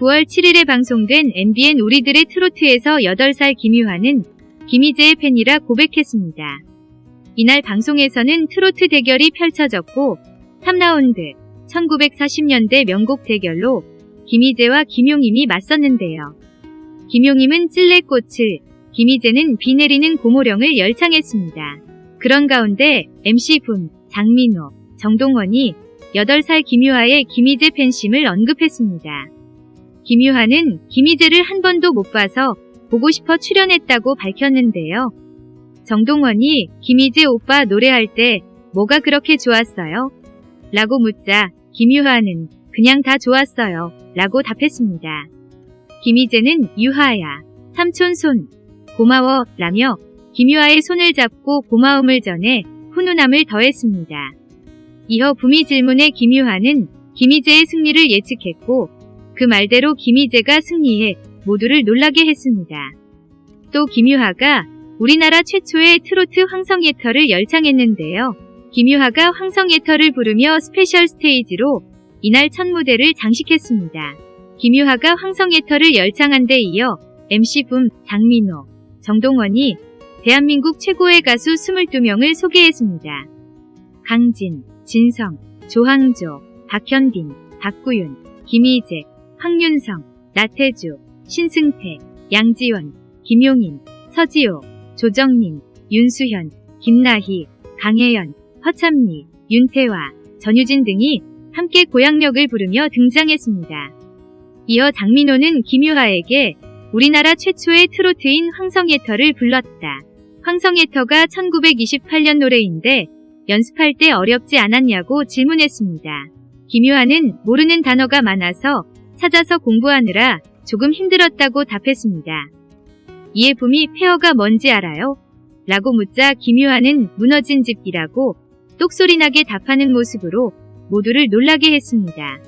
9월 7일에 방송된 MBN 우리들의 트로트에서 8살 김유하는 김희재의 팬이라 고백했습니다. 이날 방송에서는 트로트 대결이 펼쳐졌고 3라운드 1940년대 명곡 대결로 김희재와 김용임이 맞섰는데요. 김용임은 찔레꽃을, 김희재는 비 내리는 고모령을 열창했습니다. 그런 가운데 MC분 장민호, 정동원이 8살 김유하의 김희재 팬심을 언급했습니다. 김유하는 김희재를 한 번도 못 봐서 보고 싶어 출연했다고 밝혔는데요. 정동원이 김희재 오빠 노래할 때 뭐가 그렇게 좋았어요? 라고 묻자 김유하는 그냥 다 좋았어요. 라고 답했습니다. 김희재는 유하야, 삼촌 손, 고마워 라며 김유하의 손을 잡고 고마움을 전해 훈훈함을 더했습니다. 이어 붐의 질문에 김유하는 김희재의 승리를 예측했고 그 말대로 김희재가 승리해 모두를 놀라게 했습니다. 또 김유하가 우리나라 최초의 트로트 황성옛터를 열창했는데요. 김유하가 황성옛터를 부르며 special stage로 이날 첫 무대를 장식했습니다. 김유하가 황성옛터를 열창한 데 이어 MC붐 장민호, 정동원이 대한민국 최고의 가수 22명을 소개했습니다. 강진, 진성, 조항조, 박현빈, 박구윤, 김희재, 황윤성, 나태주, 신승태, 양지원, 김용인, 서지호, 조정민, 윤수현, 김나희, 강혜연, 허참리, 윤태화, 전유진 등이 함께 고향역을 부르며 등장했습니다. 이어 장민호는 김유하에게 우리나라 최초의 트로트인 황성예터를 불렀다. 황성예터가 1928년 노래인데 연습할 때 어렵지 않았냐고 질문했습니다. 김유하는 모르는 단어가 많아서 찾아서 공부하느라 조금 힘들었다고 답했습니다. 이에 붐이 페어가 뭔지 알아요? 라고 묻자 김유하는 무너진 집이라고 똑소리나게 답하는 모습으로 모두를 놀라게 했습니다.